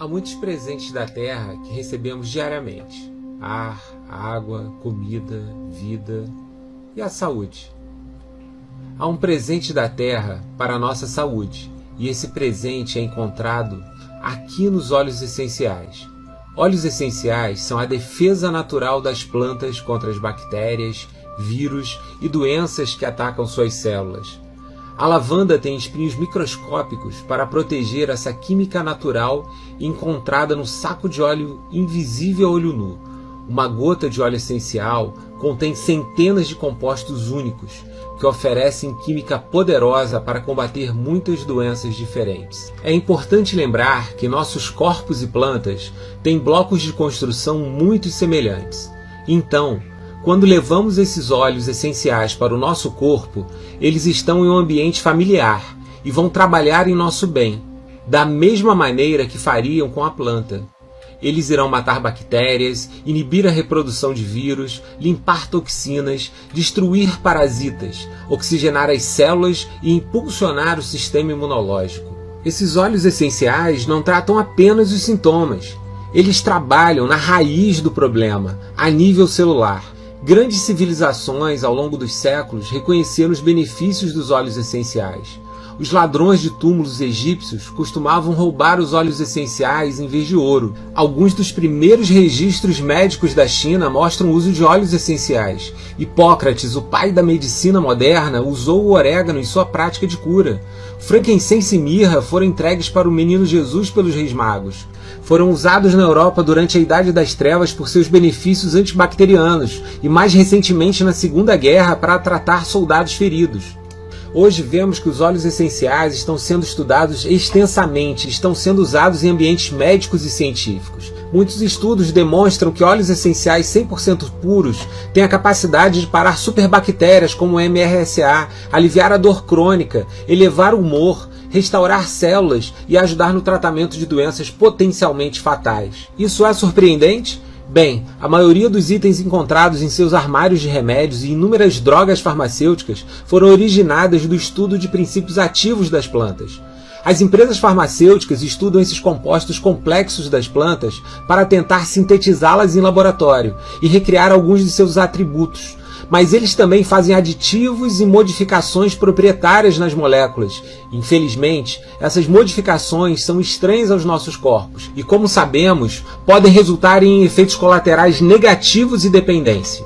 Há muitos presentes da Terra que recebemos diariamente: ar, água, comida, vida e a saúde. Há um presente da Terra para a nossa saúde, e esse presente é encontrado aqui nos óleos essenciais. Óleos essenciais são a defesa natural das plantas contra as bactérias, vírus e doenças que atacam suas células. A lavanda tem espinhos microscópicos para proteger essa química natural encontrada no saco de óleo invisível a olho nu. Uma gota de óleo essencial contém centenas de compostos únicos que oferecem química poderosa para combater muitas doenças diferentes. É importante lembrar que nossos corpos e plantas têm blocos de construção muito semelhantes. Então, quando levamos esses óleos essenciais para o nosso corpo, eles estão em um ambiente familiar e vão trabalhar em nosso bem, da mesma maneira que fariam com a planta. Eles irão matar bactérias, inibir a reprodução de vírus, limpar toxinas, destruir parasitas, oxigenar as células e impulsionar o sistema imunológico. Esses óleos essenciais não tratam apenas os sintomas. Eles trabalham na raiz do problema, a nível celular. Grandes civilizações ao longo dos séculos reconheceram os benefícios dos óleos essenciais. Os ladrões de túmulos egípcios costumavam roubar os óleos essenciais em vez de ouro. Alguns dos primeiros registros médicos da China mostram o uso de óleos essenciais. Hipócrates, o pai da medicina moderna, usou o orégano em sua prática de cura. Frankincense e mirra foram entregues para o menino Jesus pelos reis magos. Foram usados na Europa durante a Idade das Trevas por seus benefícios antibacterianos e mais recentemente na Segunda Guerra para tratar soldados feridos. Hoje vemos que os óleos essenciais estão sendo estudados extensamente, estão sendo usados em ambientes médicos e científicos. Muitos estudos demonstram que óleos essenciais 100% puros têm a capacidade de parar superbactérias como MRSA, aliviar a dor crônica, elevar o humor, restaurar células e ajudar no tratamento de doenças potencialmente fatais. Isso é surpreendente? Bem, a maioria dos itens encontrados em seus armários de remédios e inúmeras drogas farmacêuticas foram originadas do estudo de princípios ativos das plantas. As empresas farmacêuticas estudam esses compostos complexos das plantas para tentar sintetizá-las em laboratório e recriar alguns de seus atributos, mas eles também fazem aditivos e modificações proprietárias nas moléculas. Infelizmente, essas modificações são estranhas aos nossos corpos e, como sabemos, podem resultar em efeitos colaterais negativos e dependência.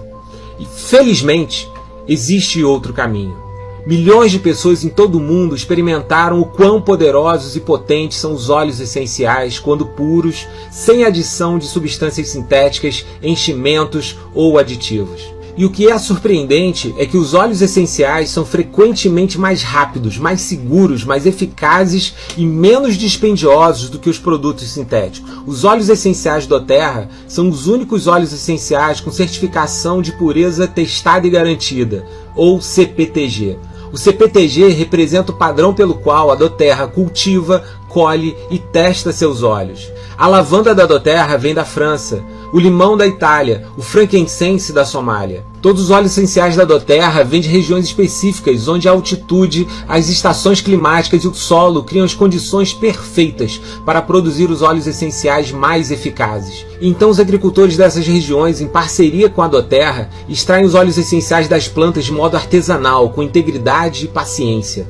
E, felizmente, existe outro caminho. Milhões de pessoas em todo o mundo experimentaram o quão poderosos e potentes são os óleos essenciais quando puros, sem adição de substâncias sintéticas, enchimentos ou aditivos. E o que é surpreendente é que os óleos essenciais são frequentemente mais rápidos, mais seguros, mais eficazes e menos dispendiosos do que os produtos sintéticos. Os óleos essenciais do Terra são os únicos óleos essenciais com certificação de pureza testada e garantida, ou CPTG. O CPTG representa o padrão pelo qual a Doterra cultiva, colhe e testa seus óleos. A lavanda da Doterra vem da França, o limão da Itália, o frankincense da Somália. Todos os óleos essenciais da Doterra vêm de regiões específicas, onde a altitude, as estações climáticas e o solo criam as condições perfeitas para produzir os óleos essenciais mais eficazes. Então os agricultores dessas regiões, em parceria com a Doterra, extraem os óleos essenciais das plantas de modo artesanal, com integridade e paciência.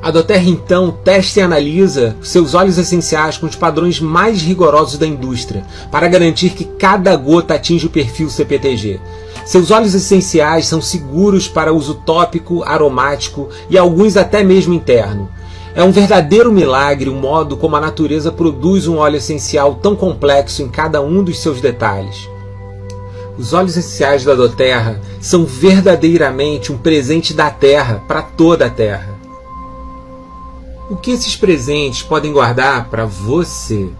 A Doterra então testa e analisa seus óleos essenciais com os padrões mais rigorosos da indústria, para garantir que cada gota atinge o perfil CPTG. Seus óleos essenciais são seguros para uso tópico, aromático e alguns até mesmo interno. É um verdadeiro milagre o modo como a natureza produz um óleo essencial tão complexo em cada um dos seus detalhes. Os óleos essenciais da Doterra são verdadeiramente um presente da Terra para toda a Terra. O que esses presentes podem guardar para você?